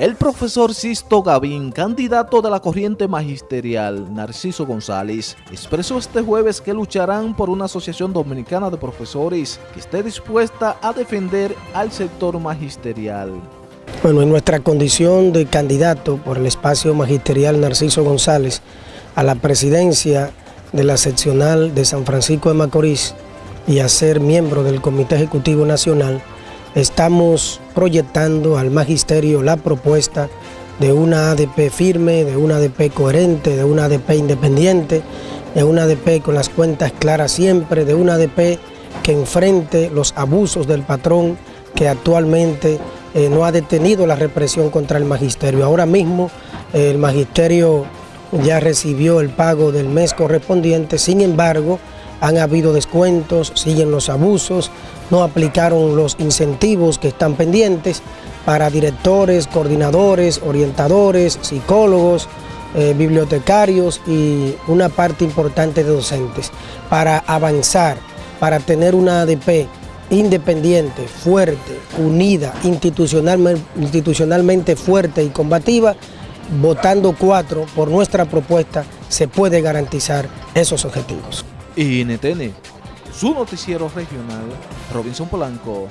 El profesor Sisto Gavín, candidato de la corriente magisterial Narciso González, expresó este jueves que lucharán por una asociación dominicana de profesores que esté dispuesta a defender al sector magisterial. Bueno, en nuestra condición de candidato por el espacio magisterial Narciso González a la presidencia de la seccional de San Francisco de Macorís y a ser miembro del Comité Ejecutivo Nacional, estamos proyectando al magisterio la propuesta de una ADP firme, de una ADP coherente, de una ADP independiente, de una ADP con las cuentas claras siempre, de una ADP que enfrente los abusos del patrón que actualmente eh, no ha detenido la represión contra el magisterio. Ahora mismo el magisterio ya recibió el pago del mes correspondiente, sin embargo, han habido descuentos, siguen los abusos, no aplicaron los incentivos que están pendientes para directores, coordinadores, orientadores, psicólogos, eh, bibliotecarios y una parte importante de docentes para avanzar, para tener una ADP independiente, fuerte, unida, institucionalmente, institucionalmente fuerte y combativa, votando cuatro por nuestra propuesta, se puede garantizar esos objetivos. NTN, su noticiero regional, Robinson Polanco.